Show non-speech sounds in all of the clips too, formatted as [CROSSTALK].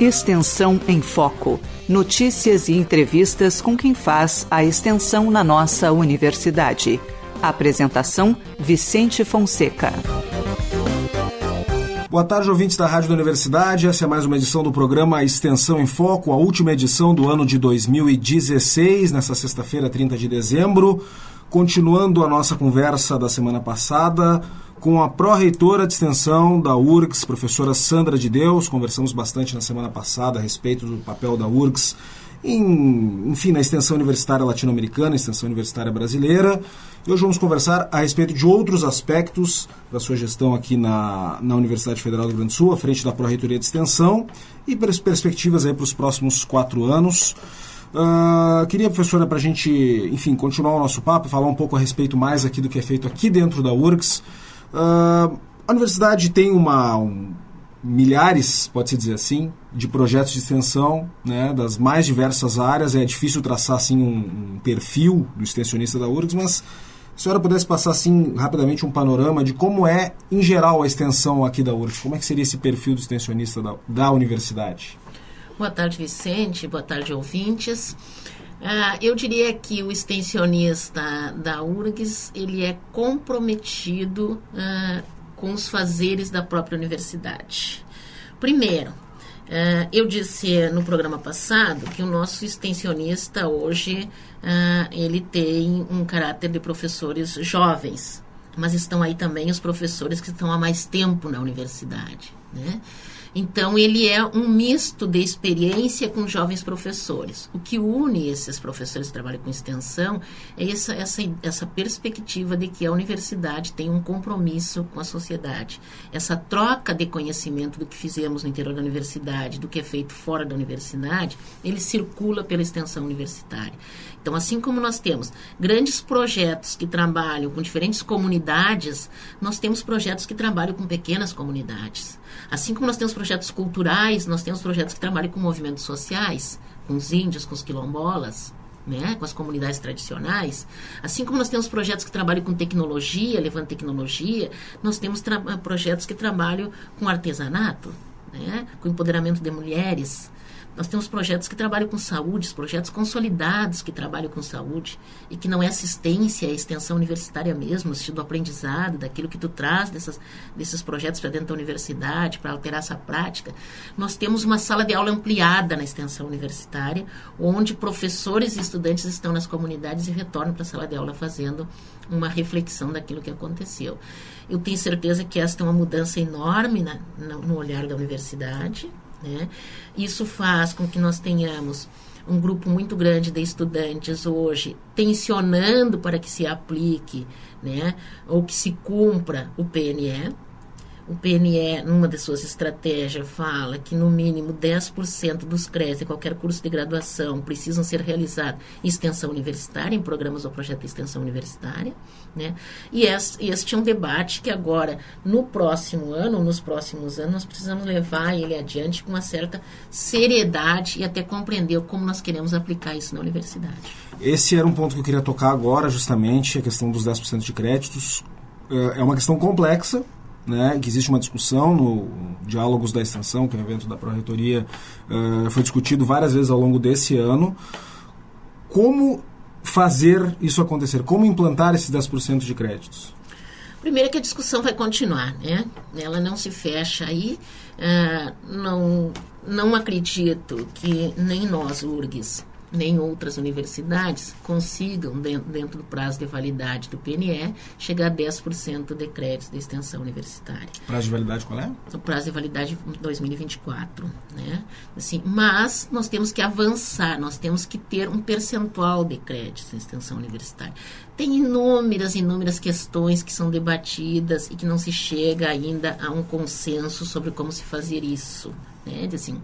Extensão em Foco. Notícias e entrevistas com quem faz a extensão na nossa universidade. Apresentação: Vicente Fonseca. Boa tarde, ouvintes da Rádio da Universidade. Essa é mais uma edição do programa Extensão em Foco, a última edição do ano de 2016, nessa sexta-feira, 30 de dezembro. Continuando a nossa conversa da semana passada, com a pró-reitora de extensão da URGS, professora Sandra de Deus. Conversamos bastante na semana passada a respeito do papel da URGS em, enfim, na extensão universitária latino-americana, extensão universitária brasileira. E hoje vamos conversar a respeito de outros aspectos da sua gestão aqui na, na Universidade Federal do Rio Grande do Sul, à frente da Pró-Reitoria de Extensão e perspectivas aí para os próximos quatro anos. Uh, queria, professora, para a gente, enfim, continuar o nosso papo, falar um pouco a respeito mais aqui do que é feito aqui dentro da URGS. Uh, a universidade tem uma, um, milhares, pode-se dizer assim, de projetos de extensão né, das mais diversas áreas. É difícil traçar assim, um, um perfil do extensionista da URGS, mas se a senhora pudesse passar assim rapidamente um panorama de como é, em geral, a extensão aqui da URGS, como é que seria esse perfil do extensionista da, da universidade? Boa tarde, Vicente. Boa tarde, ouvintes. Uh, eu diria que o extensionista da URGS ele é comprometido uh, com os fazeres da própria universidade. Primeiro, uh, eu disse no programa passado que o nosso extensionista hoje ele tem um caráter de professores jovens, mas estão aí também os professores que estão há mais tempo na universidade, né? Então, ele é um misto de experiência com jovens professores. O que une esses professores que trabalham com extensão é essa, essa, essa perspectiva de que a universidade tem um compromisso com a sociedade. Essa troca de conhecimento do que fizemos no interior da universidade, do que é feito fora da universidade, ele circula pela extensão universitária. Então, assim como nós temos grandes projetos que trabalham com diferentes comunidades, nós temos projetos que trabalham com pequenas comunidades. Assim como nós temos projetos culturais, nós temos projetos que trabalham com movimentos sociais, com os índios, com os quilombolas, né, com as comunidades tradicionais, assim como nós temos projetos que trabalham com tecnologia, levando tecnologia, nós temos projetos que trabalham com artesanato, né, com empoderamento de mulheres, nós temos projetos que trabalham com saúde, projetos consolidados que trabalham com saúde e que não é assistência, é extensão universitária mesmo, no do aprendizado, daquilo que tu traz dessas, desses projetos para dentro da universidade, para alterar essa prática. Nós temos uma sala de aula ampliada na extensão universitária, onde professores e estudantes estão nas comunidades e retornam para a sala de aula fazendo uma reflexão daquilo que aconteceu. Eu tenho certeza que esta é uma mudança enorme na, no olhar da universidade, né? Isso faz com que nós tenhamos um grupo muito grande de estudantes hoje tensionando para que se aplique, né, ou que se cumpra o PNE, o PNE, numa de suas estratégias, fala que no mínimo 10% dos créditos de qualquer curso de graduação precisam ser realizados em extensão universitária, em programas ou projeto de extensão universitária. Né? E este, este é um debate que agora, no próximo ano, nos próximos anos, nós precisamos levar ele adiante com uma certa seriedade e até compreender como nós queremos aplicar isso na universidade. Esse era um ponto que eu queria tocar agora, justamente, a questão dos 10% de créditos. É, é uma questão complexa, né, que existe uma discussão no Diálogos da Extensão, que é um evento da Pró-Reitoria, uh, foi discutido várias vezes ao longo desse ano. Como fazer isso acontecer? Como implantar esses 10% de créditos? Primeiro que a discussão vai continuar, né? Ela não se fecha aí. Uh, não, não acredito que nem nós, URGS, nem outras universidades consigam, dentro, do prazo de validade do PNE, chegar a 10% de créditos de extensão universitária. Prazo de validade qual é? O prazo de validade 2024, né? Assim, mas nós temos que avançar, nós temos que ter um percentual de créditos de extensão universitária. Tem inúmeras, inúmeras questões que são debatidas e que não se chega ainda a um consenso sobre como se fazer isso, né? Assim,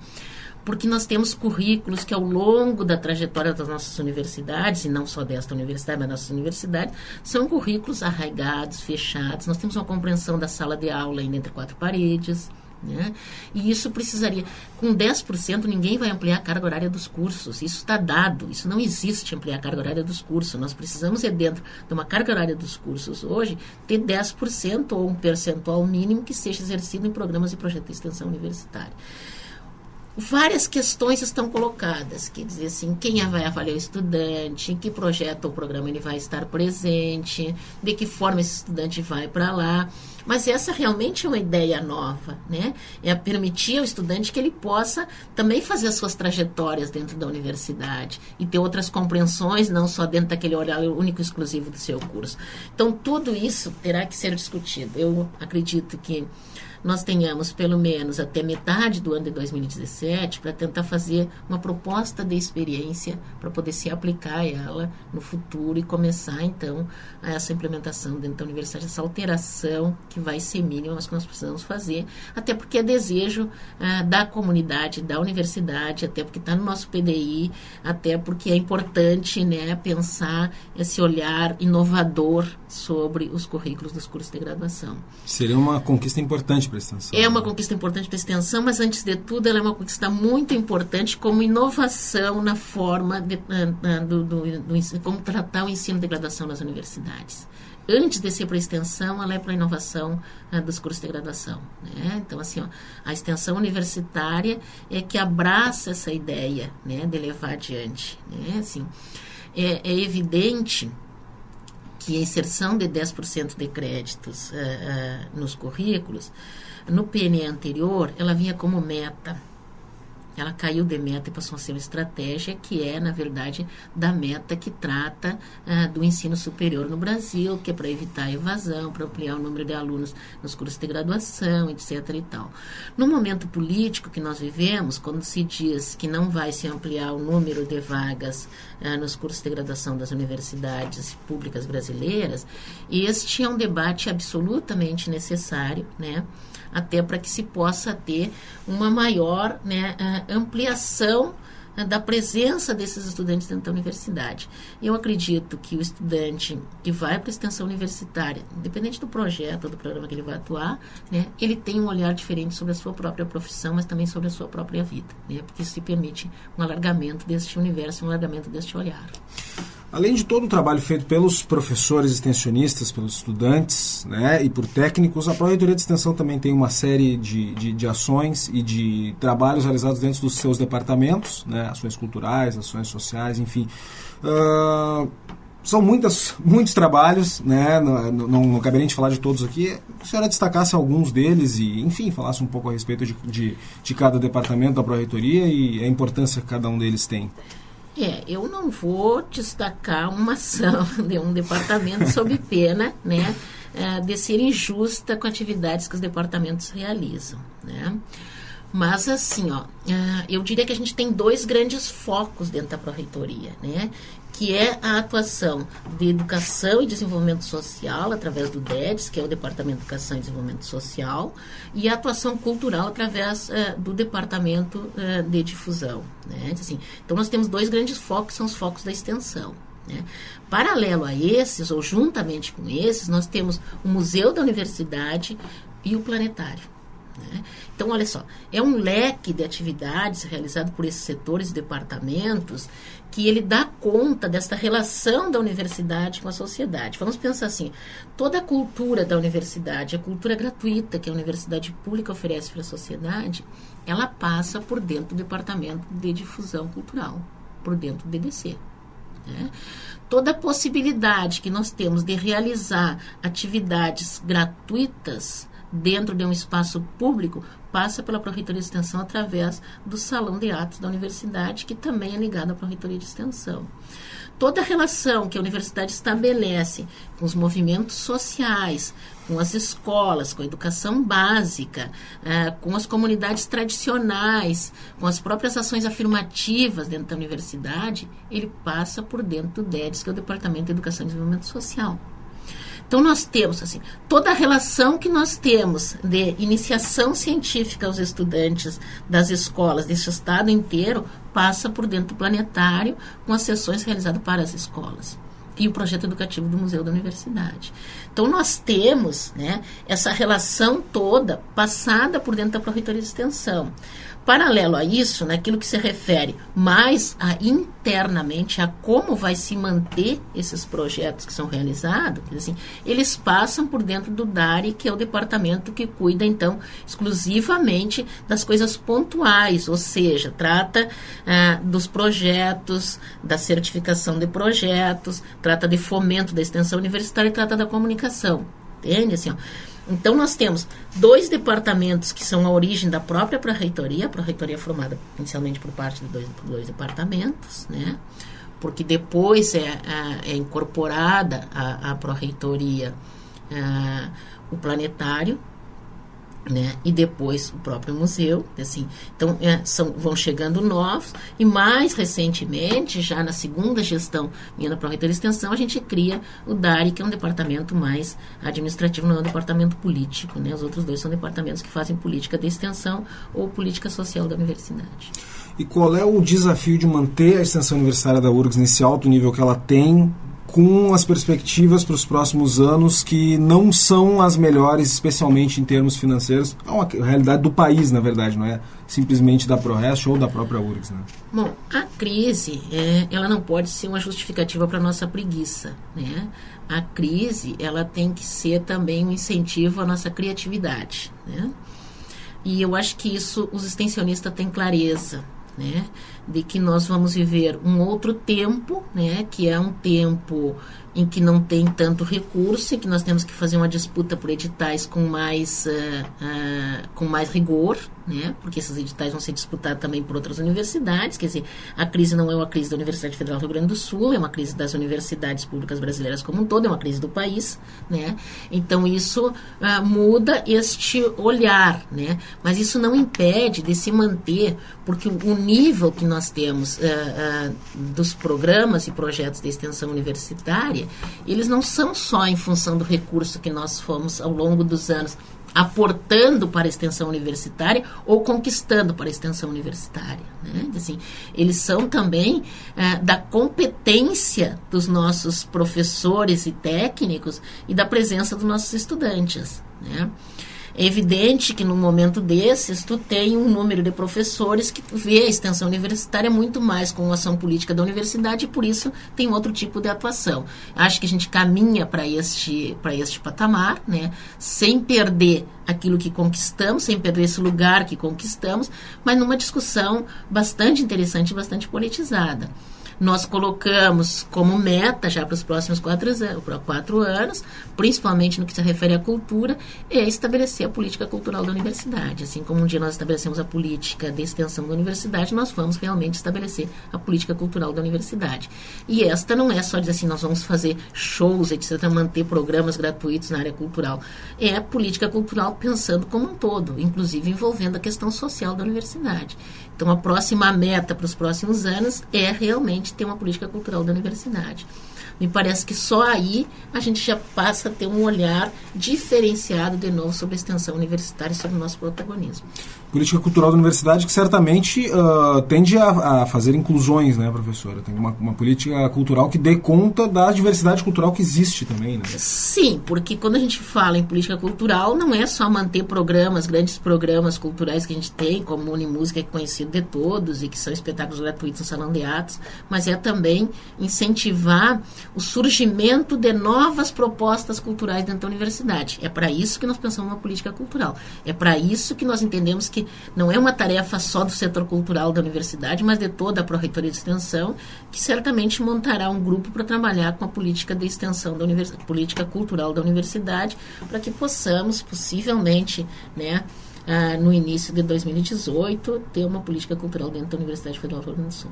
porque nós temos currículos que ao longo da trajetória das nossas universidades, e não só desta universidade, mas nossas universidades, são currículos arraigados, fechados. Nós temos uma compreensão da sala de aula ainda entre quatro paredes. Né? E isso precisaria, com 10%, ninguém vai ampliar a carga horária dos cursos. Isso está dado, isso não existe ampliar a carga horária dos cursos. Nós precisamos, é dentro de uma carga horária dos cursos hoje, ter 10% ou um percentual mínimo que seja exercido em programas e projetos de extensão universitária várias questões estão colocadas, quer dizer assim, quem vai avaliar o estudante, em que projeto ou programa ele vai estar presente, de que forma esse estudante vai para lá. Mas essa realmente é uma ideia nova, né? É permitir ao estudante que ele possa também fazer as suas trajetórias dentro da universidade e ter outras compreensões, não só dentro daquele olhar único exclusivo do seu curso. Então, tudo isso terá que ser discutido. Eu acredito que nós tenhamos pelo menos até metade do ano de 2017 para tentar fazer uma proposta de experiência para poder se aplicar ela no futuro e começar então essa implementação dentro da universidade, essa alteração que vai ser mínima, mas que nós precisamos fazer, até porque é desejo ah, da comunidade, da universidade, até porque está no nosso PDI, até porque é importante né, pensar esse olhar inovador sobre os currículos dos cursos de graduação. Seria uma conquista importante a extensão. É uma conquista importante para a extensão, mas antes de tudo, ela é uma conquista muito importante como inovação na forma de, uh, do, do, do, como tratar o ensino de graduação nas universidades. Antes de ser para a extensão, ela é para a inovação uh, dos cursos de graduação. Né? Então, assim, ó, a extensão universitária é que abraça essa ideia né, de levar adiante. Né? Assim, é, é evidente que a inserção de 10% de créditos uh, uh, nos currículos, no PNE anterior, ela vinha como meta ela caiu de meta e passou a ser uma estratégia que é, na verdade, da meta que trata uh, do ensino superior no Brasil, que é para evitar a evasão, para ampliar o número de alunos nos cursos de graduação, etc. e tal. No momento político que nós vivemos, quando se diz que não vai se ampliar o número de vagas uh, nos cursos de graduação das universidades públicas brasileiras, este é um debate absolutamente necessário, né? Até para que se possa ter uma maior né, ampliação né, da presença desses estudantes dentro da universidade. Eu acredito que o estudante que vai para a extensão universitária, independente do projeto, do programa que ele vai atuar, né, ele tem um olhar diferente sobre a sua própria profissão, mas também sobre a sua própria vida, né, porque isso permite um alargamento deste universo, um alargamento deste olhar. Além de todo o trabalho feito pelos professores extensionistas, pelos estudantes né, e por técnicos, a Pró-Reitoria de Extensão também tem uma série de, de, de, ações e de trabalhos realizados dentro dos seus departamentos, né, ações culturais, ações sociais, enfim. Uh, são muitas, muitos trabalhos, né, não, não, não caberia a gente falar de todos aqui. A senhora destacasse alguns deles e, enfim, falasse um pouco a respeito de, de, de cada departamento da Pró-Reitoria e a importância que cada um deles tem. É, eu não vou destacar uma ação [LAUGHS] de um departamento sob pena, né, é, de ser injusta com atividades que os departamentos realizam, né. Mas assim, ó, é, eu diria que a gente tem dois grandes focos dentro da Pró-Reitoria, né? Que é a atuação de educação e desenvolvimento social através do DEDS, que é o Departamento de Educação e Desenvolvimento Social, e a atuação cultural através uh, do Departamento uh, de Difusão. Né? Assim, então, nós temos dois grandes focos, são os focos da extensão. Né? Paralelo a esses, ou juntamente com esses, nós temos o Museu da Universidade e o Planetário. Né? Então, olha só, é um leque de atividades realizado por esses setores e departamentos que ele dá conta desta relação da universidade com a sociedade. Vamos pensar assim: toda a cultura da universidade, a cultura gratuita que a universidade pública oferece para a sociedade, ela passa por dentro do departamento de difusão cultural, por dentro do DDC. Né? Toda a possibilidade que nós temos de realizar atividades gratuitas dentro de um espaço público passa pela Pró-Reitoria de Extensão através do Salão de Atos da Universidade, que também é ligado à Pró-Reitoria de Extensão. Toda a relação que a universidade estabelece com os movimentos sociais, com as escolas, com a educação básica, eh, com as comunidades tradicionais, com as próprias ações afirmativas dentro da universidade, ele passa por dentro do DEDES, que é o Departamento de Educação e Desenvolvimento Social. Então, nós temos assim, toda a relação que nós temos de iniciação científica aos estudantes das escolas desse estado inteiro passa por dentro do planetário com as sessões realizadas para as escolas e o projeto educativo do Museu da Universidade. Então, nós temos né, essa relação toda passada por dentro da Pró-Reitoria de Extensão. Paralelo a isso, naquilo que se refere mais a internamente a como vai se manter esses projetos que são realizados, assim, eles passam por dentro do DARI, que é o departamento que cuida então exclusivamente das coisas pontuais, ou seja, trata ah, dos projetos, da certificação de projetos, trata de fomento da extensão universitária e trata da comunicação. Entende? Assim, ó, então, nós temos dois departamentos que são a origem da própria pró-reitoria, a pró-reitoria formada inicialmente por parte de dois, dois departamentos, né? porque depois é, é, é incorporada a, a pró-reitoria é, o planetário, né? E depois o próprio museu, assim. Então, é, são, vão chegando novos e mais recentemente, já na segunda gestão minha da Pró-Reitoria Extensão, a gente cria o DARI, que é um departamento mais administrativo, não é um departamento político, né? Os outros dois são departamentos que fazem política de extensão ou política social da universidade. E qual é o desafio de manter a extensão universitária da URGS nesse alto nível que ela tem com as perspectivas para os próximos anos que não são as melhores, especialmente em termos financeiros. É uma realidade do país, na verdade, não é simplesmente da ProRest ou da própria URGS. Né? Bom, a crise, é, ela não pode ser uma justificativa para a nossa preguiça. Né? A crise, ela tem que ser também um incentivo à nossa criatividade. Né? E eu acho que isso os extensionistas têm clareza né? De que nós vamos viver um outro tempo, né? Que é um tempo em que não tem tanto recurso e que nós temos que fazer uma disputa por editais com mais, uh, uh, com mais rigor, né? porque esses editais vão ser disputados também por outras universidades. Quer dizer, a crise não é uma crise da Universidade Federal do Rio Grande do Sul, é uma crise das universidades públicas brasileiras como um todo, é uma crise do país. Né? Então, isso uh, muda este olhar, né? mas isso não impede de se manter, porque o nível que nós temos dos programas e projetos de extensão universitária eles não são só em função do recurso que nós fomos ao longo dos anos aportando para a extensão universitária ou conquistando para a extensão universitária. Né? Assim, eles são também é, da competência dos nossos professores e técnicos e da presença dos nossos estudantes. Né? É evidente que num momento desses, tu tem um número de professores que vê a extensão universitária muito mais com a ação política da universidade e por isso tem outro tipo de atuação. Acho que a gente caminha para este, este patamar, né, sem perder aquilo que conquistamos, sem perder esse lugar que conquistamos, mas numa discussão bastante interessante bastante politizada nós colocamos como meta já para os próximos quatro, quatro anos, principalmente no que se refere à cultura, é estabelecer a política cultural da universidade. Assim como um dia nós estabelecemos a política de extensão da universidade, nós vamos realmente estabelecer a política cultural da universidade. E esta não é só dizer assim, nós vamos fazer shows, etc., manter programas gratuitos na área cultural. É a política cultural pensando como um todo, inclusive envolvendo a questão social da universidade. Então, a próxima meta para os próximos anos é realmente ter uma política cultural da universidade. Me parece que só aí a gente já passa a ter um olhar diferenciado de novo sobre a extensão universitária e sobre o nosso protagonismo. Política cultural da universidade que certamente uh, tende a, a, fazer inclusões, né, professora? Tem uma, uma, política cultural que dê conta da diversidade cultural que existe também, né? Sim, porque quando a gente fala em política cultural, não é só manter programas, grandes programas culturais que a gente tem, como Unimúsica, que é conhecido de todos e que são espetáculos gratuitos no Salão de Atos, mas é também incentivar o surgimento de novas propostas culturais dentro da universidade. É para isso que nós pensamos uma política cultural. É para isso que nós entendemos que não é uma tarefa só do setor cultural da universidade, mas de toda a Pró-Reitoria de Extensão, que certamente montará um grupo para trabalhar com a política de extensão da universidade, política cultural da universidade, para que possamos, possivelmente, né, ah, no início de 2018, ter uma política cultural dentro da Universidade Federal do Rio Grande do Sul.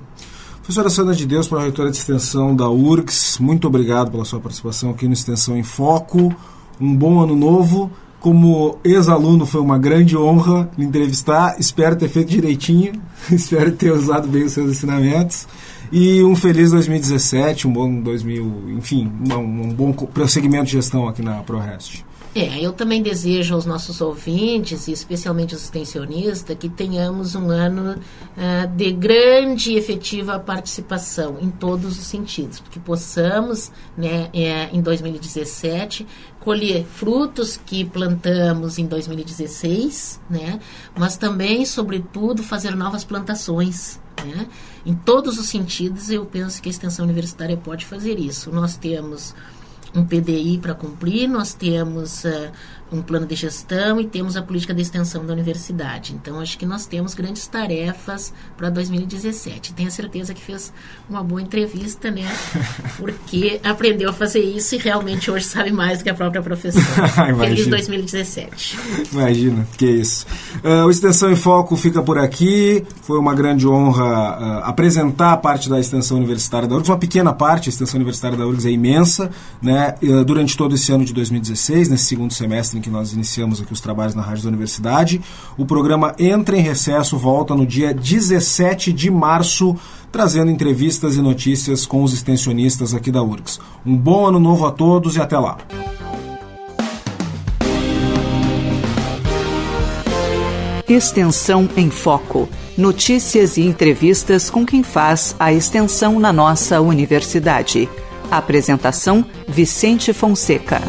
Professora Sandra de Deus, para a reitora de extensão da URGS, muito obrigado pela sua participação aqui no Extensão em Foco. Um bom ano novo. Como ex-aluno, foi uma grande honra lhe entrevistar. Espero ter feito direitinho, [LAUGHS] espero ter usado bem os seus ensinamentos. E um feliz 2017, um bom 2000, enfim, um, um bom prosseguimento de gestão aqui na ProRest. É, eu também desejo aos nossos ouvintes, e especialmente os extensionistas, que tenhamos um ano uh, de grande e efetiva participação em todos os sentidos, que possamos, né, é, em 2017, colher frutos que plantamos em 2016, né, mas também, sobretudo, fazer novas plantações. Né? Em todos os sentidos, eu penso que a extensão universitária pode fazer isso. Nós temos um PDI para cumprir, nós temos uh, um plano de gestão e temos a política de extensão da universidade. Então, acho que nós temos grandes tarefas para 2017. Tenho certeza que fez uma boa entrevista, né? [LAUGHS] Porque aprendeu a fazer isso e realmente hoje sabe mais do que a própria professora. [LAUGHS] Feliz 2017. Imagina, que isso. Uh, o Extensão em Foco fica por aqui. Foi uma grande honra uh, apresentar a parte da extensão universitária da URGS, uma pequena parte, a extensão universitária da URGS é imensa, né? Uh, durante todo esse ano de 2016, nesse segundo semestre em que nós iniciamos aqui os trabalhos na Rádio da Universidade. O programa entra em recesso, volta no dia 17 de março, trazendo entrevistas e notícias com os extensionistas aqui da URGS. Um bom ano novo a todos e até lá. Extensão em Foco. Notícias e entrevistas com quem faz a extensão na nossa universidade. Apresentação: Vicente Fonseca.